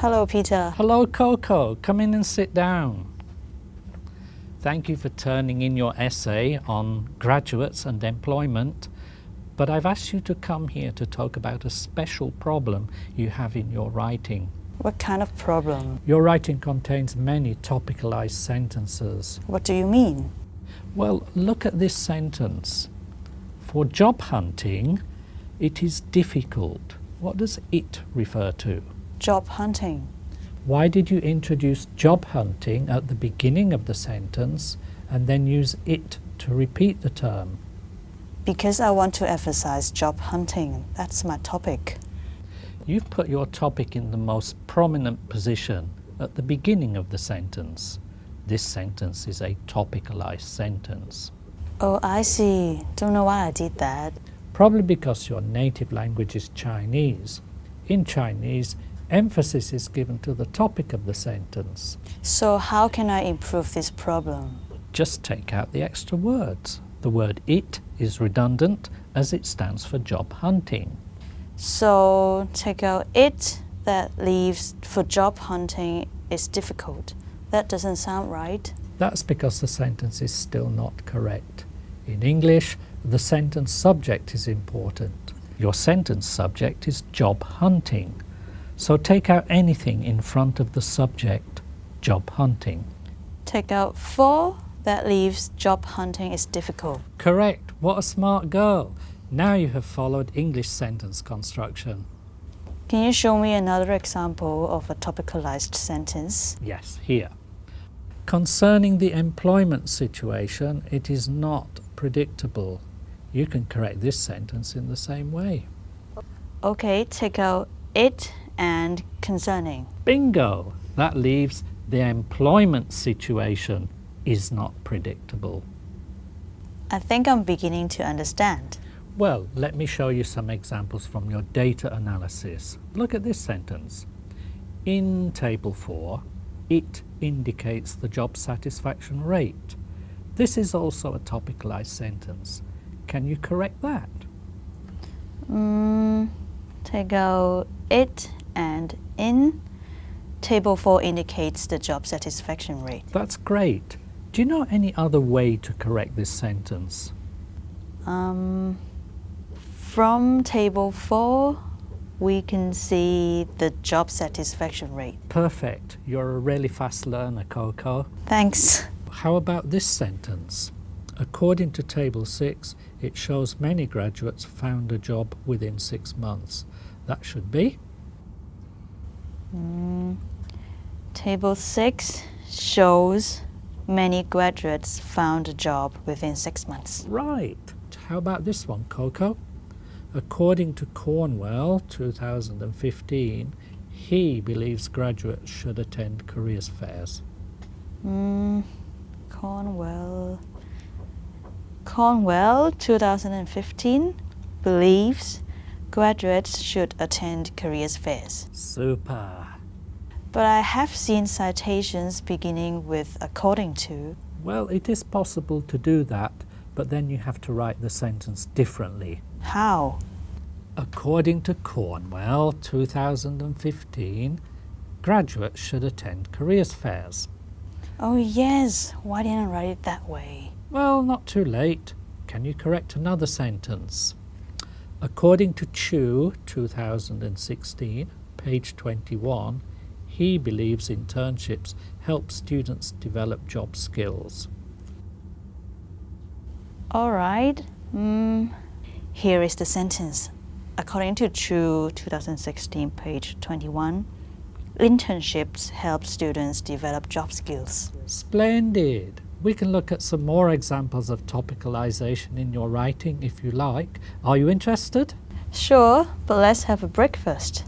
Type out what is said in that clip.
Hello, Peter. Hello, Coco. Come in and sit down. Thank you for turning in your essay on graduates and employment, but I've asked you to come here to talk about a special problem you have in your writing. What kind of problem? Your writing contains many topicalized sentences. What do you mean? Well, look at this sentence. For job hunting, it is difficult. What does it refer to? Job hunting. Why did you introduce job hunting at the beginning of the sentence and then use it to repeat the term? Because I want to emphasize job hunting. That's my topic. You've put your topic in the most prominent position at the beginning of the sentence. This sentence is a topicalized sentence. Oh, I see. Don't know why I did that. Probably because your native language is Chinese. In Chinese, emphasis is given to the topic of the sentence. So how can I improve this problem? Just take out the extra words. The word it is redundant as it stands for job hunting. So take out it that leaves for job hunting is difficult. That doesn't sound right. That's because the sentence is still not correct. In English, the sentence subject is important. Your sentence subject is job hunting. So take out anything in front of the subject, job hunting. Take out for that leaves job hunting is difficult. Correct. What a smart girl. Now you have followed English sentence construction. Can you show me another example of a topicalized sentence? Yes, here. Concerning the employment situation, it is not predictable. You can correct this sentence in the same way. Okay, take out it and concerning. Bingo! That leaves the employment situation is not predictable. I think I'm beginning to understand. Well, let me show you some examples from your data analysis. Look at this sentence. In Table 4, it indicates the job satisfaction rate. This is also a topicalized sentence. Can you correct that? Mm, take out it and in. Table 4 indicates the job satisfaction rate. That's great. Do you know any other way to correct this sentence? Um, from table 4, we can see the job satisfaction rate. Perfect. You're a really fast learner, Coco. Thanks. How about this sentence? According to Table 6, it shows many graduates found a job within six months. That should be? Mm, table 6 shows many graduates found a job within six months. Right. How about this one, Coco? According to Cornwell 2015, he believes graduates should attend careers fairs. Mm, Cornwell. Cornwell 2015 believes graduates should attend careers fairs. Super. But I have seen citations beginning with according to. Well, it is possible to do that, but then you have to write the sentence differently. How? According to Cornwell 2015, graduates should attend careers fairs. Oh yes, why didn't I write it that way? Well, not too late. Can you correct another sentence? According to Chu 2016, page 21, he believes internships help students develop job skills. All right. Mm, here is the sentence. According to Chu 2016, page 21, internships help students develop job skills. Splendid! We can look at some more examples of topicalization in your writing if you like. Are you interested? Sure, but let's have a breakfast.